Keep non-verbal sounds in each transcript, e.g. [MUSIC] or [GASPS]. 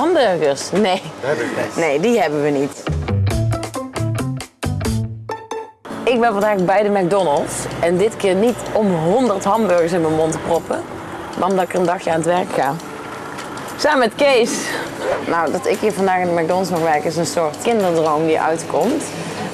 Hamburgers? Nee. Nee, die hebben we niet. Ik ben vandaag bij de McDonald's. En dit keer niet om 100 hamburgers in mijn mond te proppen. Maar omdat ik er een dagje aan het werk ga. Samen met Kees. Nou, dat ik hier vandaag in de McDonald's mag werken is een soort kinderdroom die uitkomt.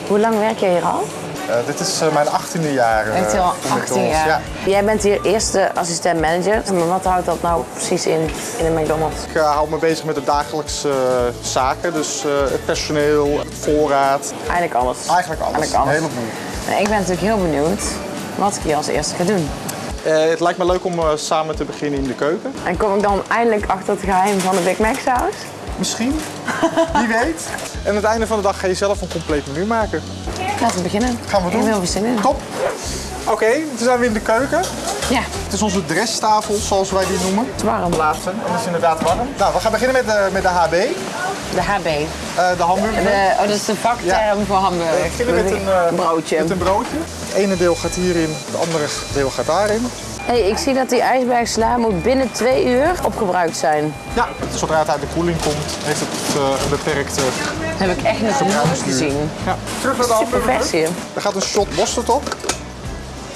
Hoe lang werk jij hier al? Eh, dit is eh, mijn 18e jaar. eh, Echt al in de 18 McDonald's. jaar. Ja. Jij bent hier eerste assistent manager. Maar wat houdt dat nou precies in in de McDonald's? Ik eh, hou me bezig met de dagelijkse eh, zaken. Dus eh, het personeel, het voorraad. Eigenlijk alles. Eigenlijk alles. Eigenlijk alles. Heleboel. Nou, ik ben natuurlijk heel benieuwd wat ik hier als eerste ga doen. Eh, het lijkt me leuk om eh, samen te beginnen in de keuken. En kom ik dan eindelijk achter het geheim van de Big Mac saus? Misschien. Wie weet. En aan het einde van de dag ga je zelf een compleet menu maken. Laten we beginnen. Gaan we Ik doen. heb heel veel zin in. Top. Oké, toen zijn we in de keuken. Ja, Het is onze dresstafel, zoals wij die noemen. het is warm. Plaatsen. En dat is inderdaad warm. Nou, we gaan beginnen met de, met de HB, eh, De HB. de hamburger. De, oh, dat is de vakterm voor We hamburger. beginnen met een, eh, broodje. Met een broodje. Het ene deel gaat hierin, het andere deel gaat daarin. Hey, ik zie dat die ijsbergsla moet binnen twee uur opgebruikt zijn. Ja, zodra het uit de koeling komt, heeft het eh, een beperkte Dat heb ik echt nog nooit gezien. Ja. Terug naar de Super hamburger. versie. Er gaat een shot mosterd op.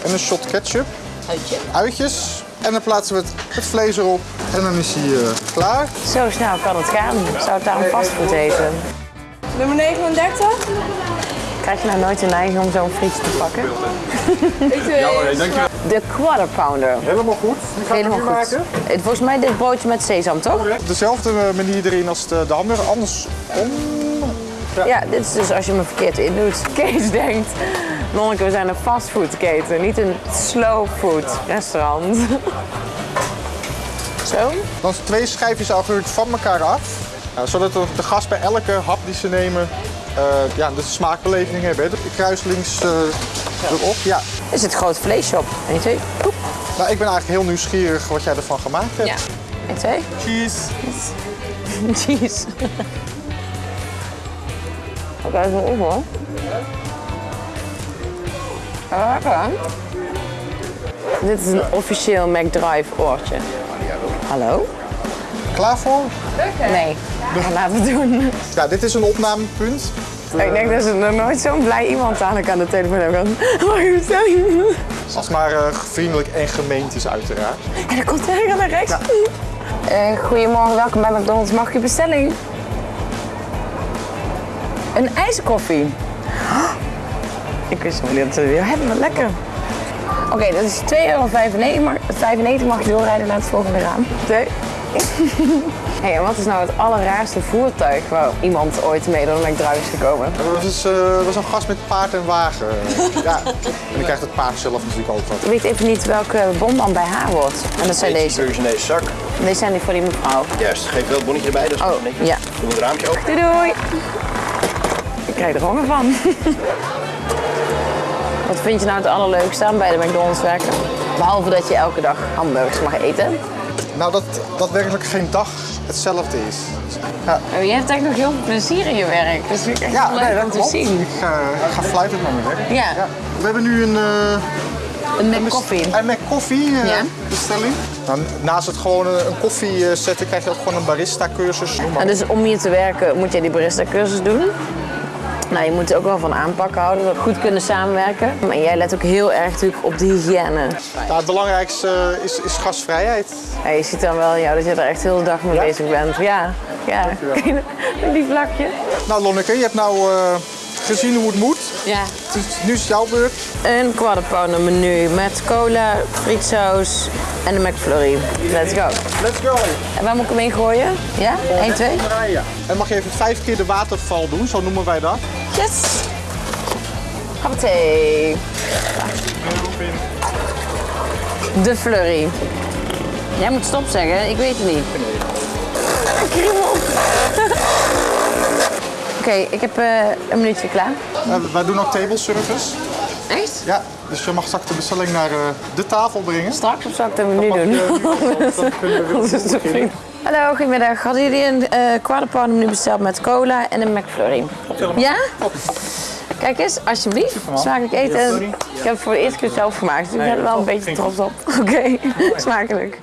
En een shot ketchup. Uitje. Uitjes. En dan plaatsen we het, het vlees erop. En dan is hij eh, klaar. Zo snel kan het gaan. Zou het daar een fastfood eten? Nummer 39. Krijg je nou nooit de neiging om zo'n frietje te pakken? [LAUGHS] Ik weet. De quarter pounder. Helemaal goed. Die Helemaal goed. maken. Volgens mij dit broodje met sesam, toch? Op dezelfde eh, manier erin als de, de hamburger. Andersom. Ja, dit is dus als je me verkeerd indoet. [LAUGHS] Kees denkt, Nonneke, we zijn een fastfoodketen, niet een slow food restaurant. [LAUGHS] Zo. Dan twee schijfjes augurk van elkaar af. Ja, zodat de gast bij elke hap die ze nemen eh, ja, de smaakbeleving hebben. De kruislings eh, erop. Ja. Is het grote vleesshop. 1, 2, poep. Nou, ik ben eigenlijk heel nieuwsgierig wat jij ervan gemaakt hebt. Ja. 1, 2. Cheese. Jeez. Oké, even op hoor. Ah. Dit is een officieel McDrive oortje. Hallo? Klaar voor? Nee, laten we het doen. Ja, dit is een opnamepunt. Ik denk dat ze nog nooit zo'n blij iemand aan ik aan de telefoon hebben gehad. Je? Als het maar eh, vriendelijk en gemeend is uiteraard. En dan komt hij naar rechts. Eh, goedemorgen, welkom bij McDonald's. Mag ik uw bestelling? Een ijskoffie. [GASPS] Ik wist nog niet dat ze weer hebben, maar lekker. Oké, dat is 2,95 euro. Mag, 95 mag je doorrijden naar het volgende raam. [LAUGHS] Twee. hey, en wat is nou het allerraarste voertuig waar iemand ooit mee door de McDrive is gekomen? Dat is, eh, dat is een gast met paard en wagen. [LAUGHS] ja. En dan krijgt het paard zelf natuurlijk ook wat. Ik weet even niet welke bon dan bij haar wordt. En dat zijn deze. Deze zak. Deze zijn die voor die mevrouw. Juist, geef wel het bonnetje erbij. Dat is Oh, netjes. ja. Doe het raampje open. Doei doei. Ik krijg er honger van. [LAUGHS] Wat vind je nou het allerleukste aan bij de McDonald's werken? Behalve dat je elke dag hamburgers mag eten. Nou, dat, dat werkelijk geen dag hetzelfde is. Ja, Oh, je hebt echt nog heel veel plezier in je werk. Dat vind ik echt ja leuk nee, dat om te klopt. zien. Ik ga, ik ga fluitend naar mijn werk. Ja, We hebben nu een, eh een Mac koffie. een Mac koffie eh, Ja. bestelling. Nou, naast het gewoon een, een koffie eh, zetten krijg je ook gewoon een barista cursus. Noem maar En dus om hier te werken moet je die barista cursus doen. Nou, je moet er ook wel van aanpak houden, dat we goed kunnen samenwerken. Maar jij let ook heel erg natuurlijk op de hygiëne. Nou, het belangrijkste eh, is, is gastvrijheid. Ja, je ziet dan wel jou dat je er echt heel de dag mee bezig bent. Ja, ja. [LAUGHS] Die vlakje. Nou Lonneke, je hebt nou eh, gezien hoe het moet. Ja. Het is- Nu jouw beurt. Een quarter menu met cola, frietsaus en een McFlurry. Let's go. Let's go. En waar moet ik hem in gooien? Ja? 1, 2? Ja. En mag je even vijf keer de waterval doen, zo noemen wij dat. Yes! Hoppatee. De flurry. Jij moet stop zeggen, ik weet het niet. Kriebel. Oké, ik heb eh, een minuutje klaar. Eh, wij doen ook table service. Echt? Ja, dus je mag straks de bestelling naar eh, de tafel brengen. Straks of zal ik even nu doen? [LAUGHS] Dat Dat. Hallo, goedemiddag. Hadden jullie een pounder menu besteld met cola en een McFlurry? Ja? Kijk eens, alsjeblieft. Smakelijk eten. Ik heb het voor de eerste keer zelf gemaakt, dus ik ben er wel een beetje trots op. [LAUGHS] Oké, smakelijk.